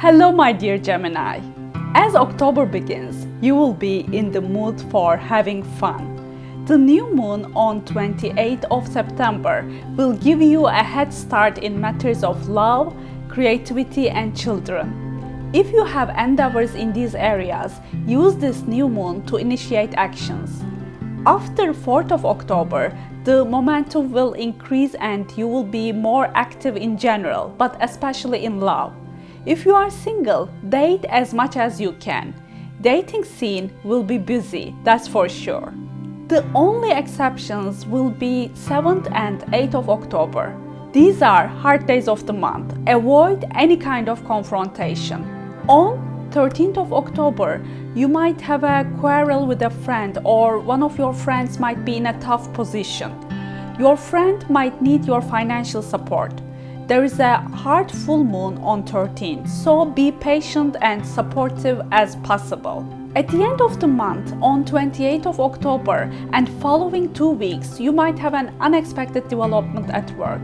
Hello my dear Gemini. As October begins, you will be in the mood for having fun. The new moon on 28th of September will give you a head start in matters of love, creativity and children. If you have endeavors in these areas, use this new moon to initiate actions. After 4th of October, the momentum will increase and you will be more active in general, but especially in love. If you are single, date as much as you can. Dating scene will be busy, that's for sure. The only exceptions will be 7th and 8th of October. These are hard days of the month. Avoid any kind of confrontation. On 13th of October, you might have a quarrel with a friend or one of your friends might be in a tough position. Your friend might need your financial support. There is a hard full moon on 13, so be patient and supportive as possible. At the end of the month, on 28th of October and following two weeks, you might have an unexpected development at work.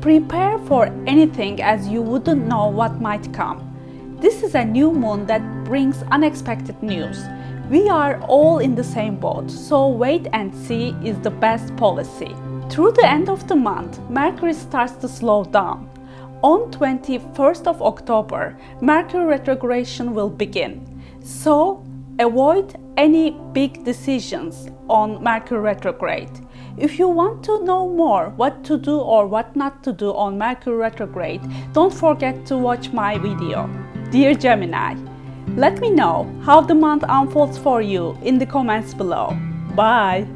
Prepare for anything as you wouldn't know what might come. This is a new moon that brings unexpected news. We are all in the same boat, so wait and see is the best policy. Through the end of the month, Mercury starts to slow down. On 21st of October, Mercury retrogression will begin. So, avoid any big decisions on Mercury retrograde. If you want to know more what to do or what not to do on Mercury retrograde, don't forget to watch my video. Dear Gemini, let me know how the month unfolds for you in the comments below. Bye!